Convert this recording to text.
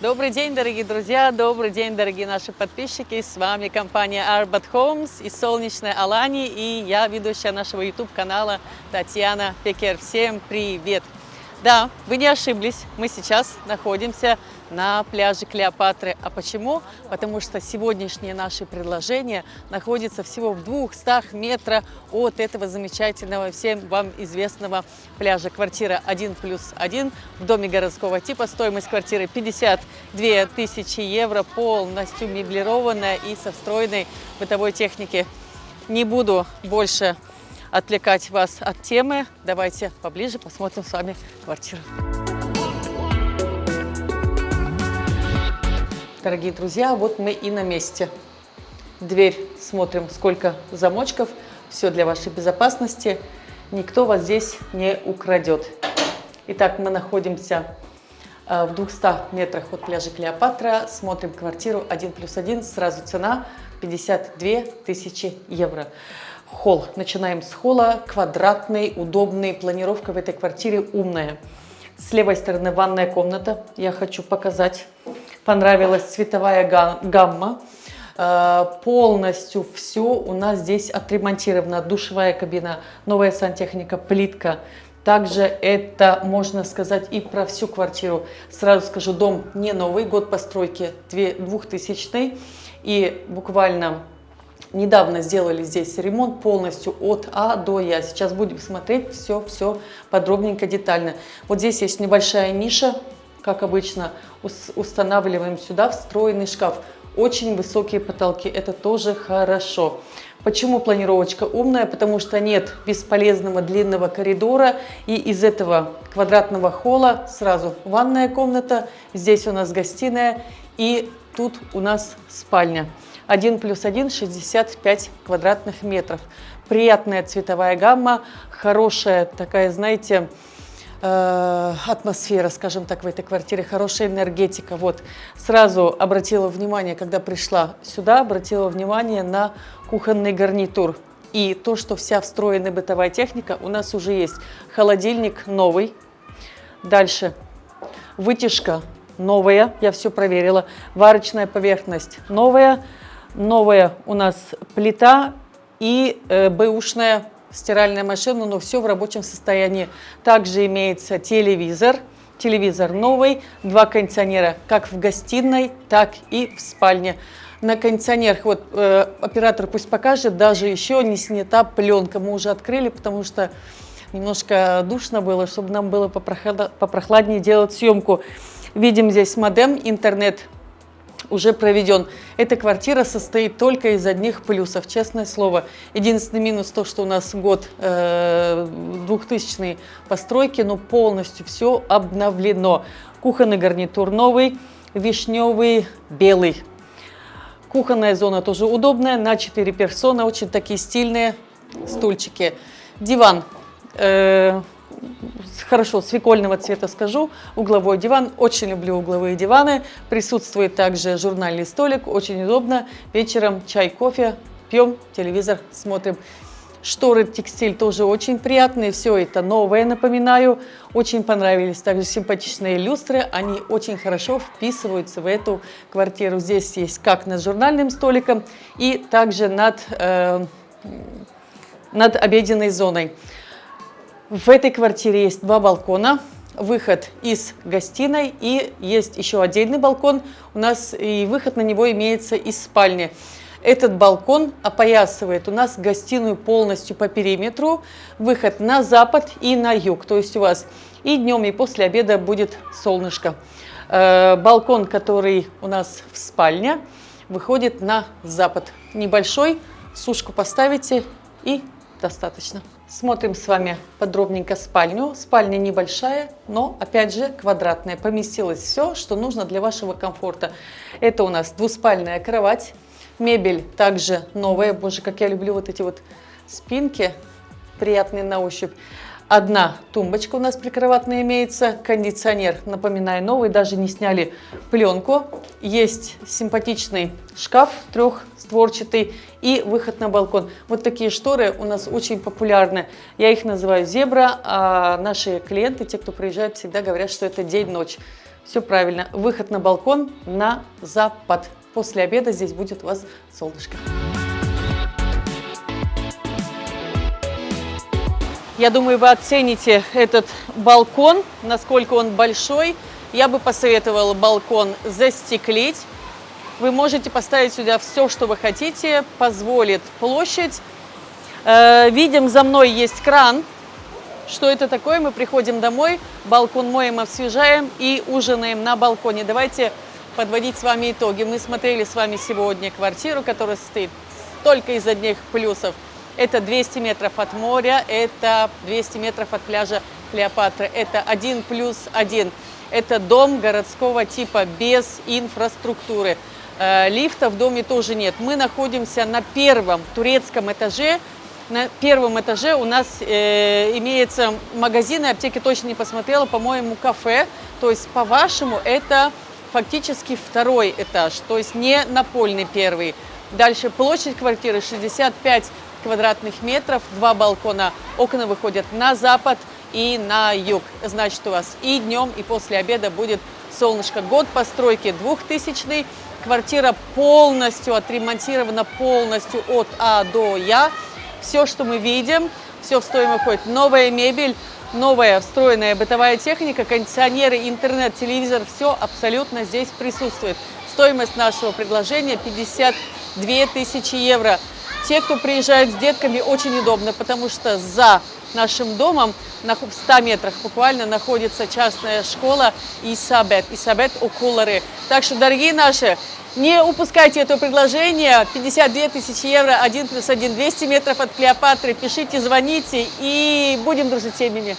Добрый день, дорогие друзья, добрый день, дорогие наши подписчики. С вами компания Arbat Homes из солнечной Алании и я, ведущая нашего YouTube-канала Татьяна Пекер. Всем привет! Да, вы не ошиблись, мы сейчас находимся на пляже Клеопатры. А почему? Потому что сегодняшнее наше предложение находится всего в 200 метрах от этого замечательного, всем вам известного пляжа. Квартира 1 плюс 1 в доме городского типа. Стоимость квартиры 52 тысячи евро, полностью меблированная и со встроенной бытовой техники. Не буду больше отвлекать вас от темы. Давайте поближе посмотрим с вами квартиру. Дорогие друзья, вот мы и на месте. Дверь смотрим, сколько замочков. Все для вашей безопасности. Никто вас здесь не украдет. Итак, мы находимся э, в 200 метрах от пляжа Клеопатра. Смотрим квартиру 1 плюс 1. Сразу цена 52 тысячи евро холл. Начинаем с холла. Квадратный, удобный. Планировка в этой квартире умная. С левой стороны ванная комната. Я хочу показать. Понравилась цветовая гамма. Э, полностью все у нас здесь отремонтировано. Душевая кабина, новая сантехника, плитка. Также это можно сказать и про всю квартиру. Сразу скажу, дом не новый, год постройки 2000 и буквально Недавно сделали здесь ремонт полностью от А до Я. Сейчас будем смотреть все-все подробненько, детально. Вот здесь есть небольшая ниша, как обычно. Устанавливаем сюда встроенный шкаф. Очень высокие потолки, это тоже хорошо. Почему планировочка умная? Потому что нет бесполезного длинного коридора. И из этого квадратного холла сразу ванная комната. Здесь у нас гостиная. И тут у нас спальня. 1 плюс 1 – 65 квадратных метров. Приятная цветовая гамма, хорошая такая, знаете, э, атмосфера, скажем так, в этой квартире, хорошая энергетика. Вот, сразу обратила внимание, когда пришла сюда, обратила внимание на кухонный гарнитур. И то, что вся встроенная бытовая техника у нас уже есть. Холодильник новый. Дальше вытяжка новая, я все проверила. Варочная поверхность новая новая у нас плита и э, бэушная стиральная машина, но все в рабочем состоянии. Также имеется телевизор, телевизор новый, два кондиционера как в гостиной, так и в спальне. На кондиционерах, вот э, оператор пусть покажет, даже еще не снята пленка. Мы уже открыли, потому что немножко душно было, чтобы нам было попрохладнее делать съемку. Видим здесь модем, интернет уже проведен. Эта квартира состоит только из одних плюсов, честное слово. Единственный минус то, что у нас год э, 2000 постройки, но полностью все обновлено. Кухонный гарнитур новый, вишневый, белый. Кухонная зона тоже удобная, на 4 персона, очень такие стильные стульчики. Диван. Э, хорошо, свекольного цвета скажу, угловой диван, очень люблю угловые диваны, присутствует также журнальный столик, очень удобно, вечером чай, кофе, пьем, телевизор смотрим. Шторы, текстиль тоже очень приятные, все это новое, напоминаю. Очень понравились также симпатичные люстры, они очень хорошо вписываются в эту квартиру. Здесь есть как над журнальным столиком и также над, э, над обеденной зоной. В этой квартире есть два балкона, выход из гостиной и есть еще отдельный балкон. У нас и выход на него имеется из спальни. Этот балкон опоясывает у нас гостиную полностью по периметру, выход на запад и на юг. То есть у вас и днем, и после обеда будет солнышко. Э, балкон, который у нас в спальне, выходит на запад. Небольшой, сушку поставите и достаточно. Смотрим с вами подробненько спальню. Спальня небольшая, но опять же квадратная. Поместилось все, что нужно для вашего комфорта. Это у нас двуспальная кровать. Мебель также новая. Боже, как я люблю вот эти вот спинки, приятные на ощупь. Одна тумбочка у нас прикроватная имеется, кондиционер, напоминаю, новый, даже не сняли пленку. Есть симпатичный шкаф трехстворчатый и выход на балкон. Вот такие шторы у нас очень популярны. Я их называю зебра, а наши клиенты, те, кто приезжает, всегда говорят, что это день-ночь. Все правильно. Выход на балкон на запад. После обеда здесь будет у вас солнышко. Я думаю, вы оцените этот балкон, насколько он большой. Я бы посоветовала балкон застеклить. Вы можете поставить сюда все, что вы хотите, позволит площадь. Э, видим, за мной есть кран, что это такое? Мы приходим домой, балкон моем, освежаем и ужинаем на балконе. Давайте подводить с вами итоги. Мы смотрели с вами сегодня квартиру, которая состоит только из одних плюсов. Это 200 метров от моря, это 200 метров от пляжа Клеопатры. Это один плюс один. Это дом городского типа без инфраструктуры. Э, лифта в доме тоже нет. Мы находимся на первом турецком этаже на первом этаже у нас э, имеется магазин, аптеки точно не посмотрела, по-моему, кафе. То есть, по-вашему, это фактически второй этаж, то есть не напольный первый. Дальше площадь квартиры 65 квадратных метров, два балкона, окна выходят на запад и на юг. Значит, у вас и днем, и после обеда будет солнышко. Год постройки 2000 квартира полностью отремонтирована, полностью от А до Я. Все, что мы видим, все в стоимость входит. Новая мебель, новая встроенная бытовая техника, кондиционеры, интернет, телевизор, все абсолютно здесь присутствует. Стоимость нашего предложения 52 тысячи евро. Те, кто приезжают с детками, очень удобно, потому что за нашим домом в 100 метрах буквально находится частная школа Исабет, Исабет Окулары. Так что, дорогие наши, не упускайте это предложение. 52 тысячи евро, 1 плюс 1, 200 метров от Клеопатры. Пишите, звоните и будем дружить семьями.